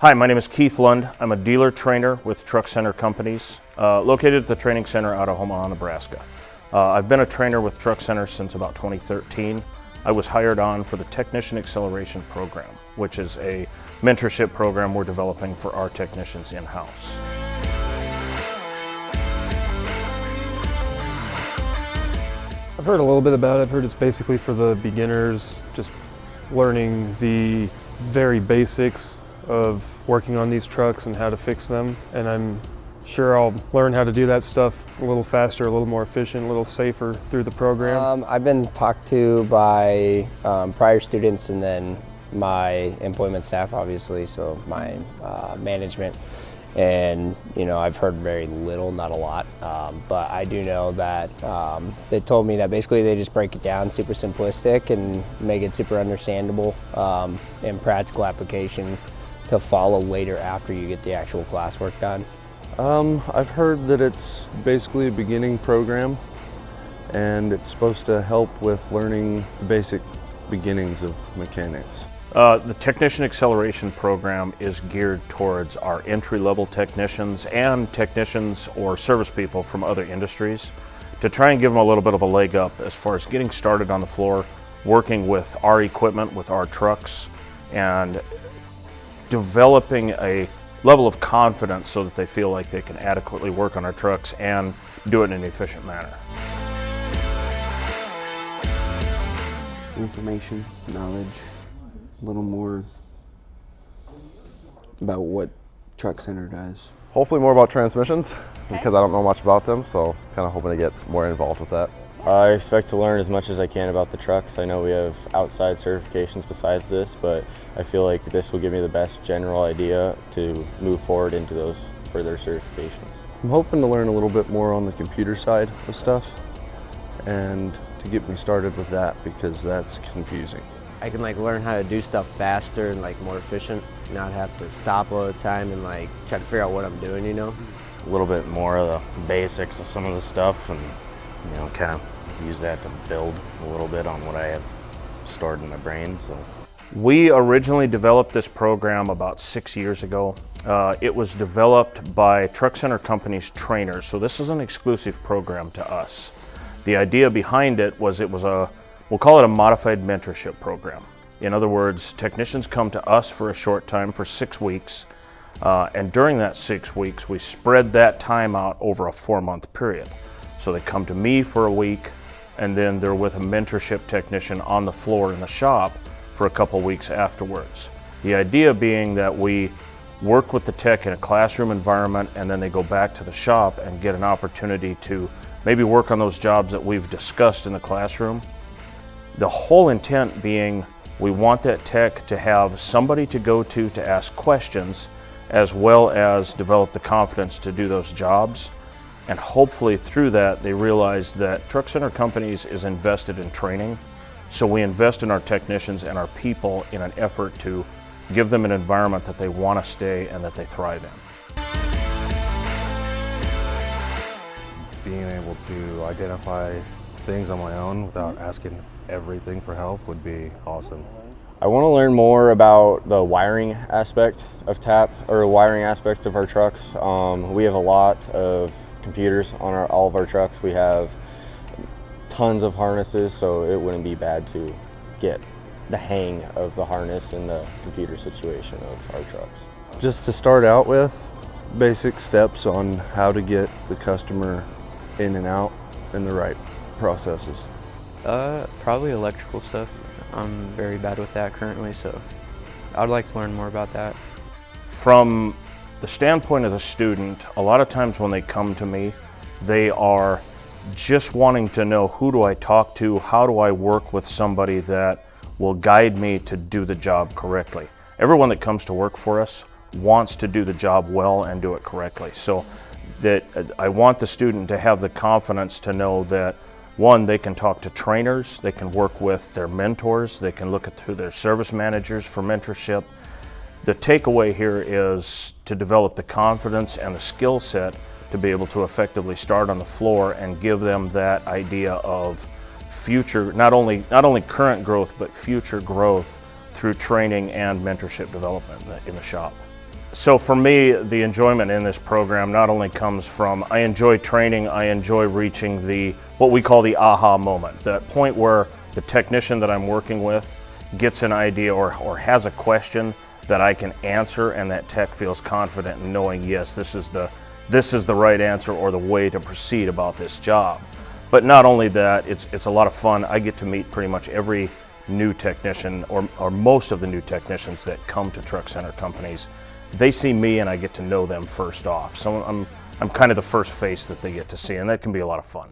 Hi, my name is Keith Lund. I'm a dealer trainer with Truck Center Companies, uh, located at the training center out of Omaha, Nebraska. Uh, I've been a trainer with Truck Center since about 2013. I was hired on for the Technician Acceleration Program, which is a mentorship program we're developing for our technicians in-house. I've heard a little bit about it. I've heard it's basically for the beginners, just learning the very basics of working on these trucks and how to fix them. And I'm sure I'll learn how to do that stuff a little faster, a little more efficient, a little safer through the program. Um, I've been talked to by um, prior students and then my employment staff, obviously, so my uh, management. And, you know, I've heard very little, not a lot, um, but I do know that um, they told me that basically they just break it down super simplistic and make it super understandable um, and practical application to follow later after you get the actual classwork done. Um, I've heard that it's basically a beginning program and it's supposed to help with learning the basic beginnings of mechanics. Uh, the Technician Acceleration Program is geared towards our entry-level technicians and technicians or service people from other industries to try and give them a little bit of a leg up as far as getting started on the floor, working with our equipment, with our trucks, and developing a level of confidence so that they feel like they can adequately work on our trucks and do it in an efficient manner. Information, knowledge, a little more about what Truck Center does. Hopefully more about transmissions because I don't know much about them, so kind of hoping to get more involved with that. I expect to learn as much as I can about the trucks. I know we have outside certifications besides this, but I feel like this will give me the best general idea to move forward into those further certifications. I'm hoping to learn a little bit more on the computer side of stuff and to get me started with that because that's confusing. I can like learn how to do stuff faster and like more efficient, not have to stop all the time and like try to figure out what I'm doing, you know? A little bit more of the basics of some of the stuff and you know, kind of use that to build a little bit on what I have stored in my brain. So. We originally developed this program about six years ago. Uh, it was developed by Truck Center Company's trainers, so this is an exclusive program to us. The idea behind it was it was a, we'll call it a modified mentorship program. In other words, technicians come to us for a short time, for six weeks, uh, and during that six weeks, we spread that time out over a four-month period. So they come to me for a week and then they're with a mentorship technician on the floor in the shop for a couple weeks afterwards. The idea being that we work with the tech in a classroom environment and then they go back to the shop and get an opportunity to maybe work on those jobs that we've discussed in the classroom. The whole intent being we want that tech to have somebody to go to to ask questions as well as develop the confidence to do those jobs and hopefully through that, they realize that Truck Center Companies is invested in training. So we invest in our technicians and our people in an effort to give them an environment that they want to stay and that they thrive in. Being able to identify things on my own without asking everything for help would be awesome. I want to learn more about the wiring aspect of TAP or wiring aspect of our trucks. Um, we have a lot of computers on our, all of our trucks. We have tons of harnesses, so it wouldn't be bad to get the hang of the harness and the computer situation of our trucks. Just to start out with, basic steps on how to get the customer in and out in the right processes. Uh, probably electrical stuff. I'm very bad with that currently, so I'd like to learn more about that. From the standpoint of the student, a lot of times when they come to me, they are just wanting to know who do I talk to, how do I work with somebody that will guide me to do the job correctly. Everyone that comes to work for us wants to do the job well and do it correctly. So that uh, I want the student to have the confidence to know that one, they can talk to trainers, they can work with their mentors, they can look at through their service managers for mentorship, the takeaway here is to develop the confidence and the skill set to be able to effectively start on the floor and give them that idea of future, not only, not only current growth, but future growth through training and mentorship development in the shop. So for me, the enjoyment in this program not only comes from I enjoy training, I enjoy reaching the what we call the aha moment, that point where the technician that I'm working with gets an idea or, or has a question that I can answer and that tech feels confident in knowing yes, this is the this is the right answer or the way to proceed about this job. But not only that, it's it's a lot of fun. I get to meet pretty much every new technician or, or most of the new technicians that come to truck center companies they see me and I get to know them first off. So I'm, I'm kind of the first face that they get to see, and that can be a lot of fun.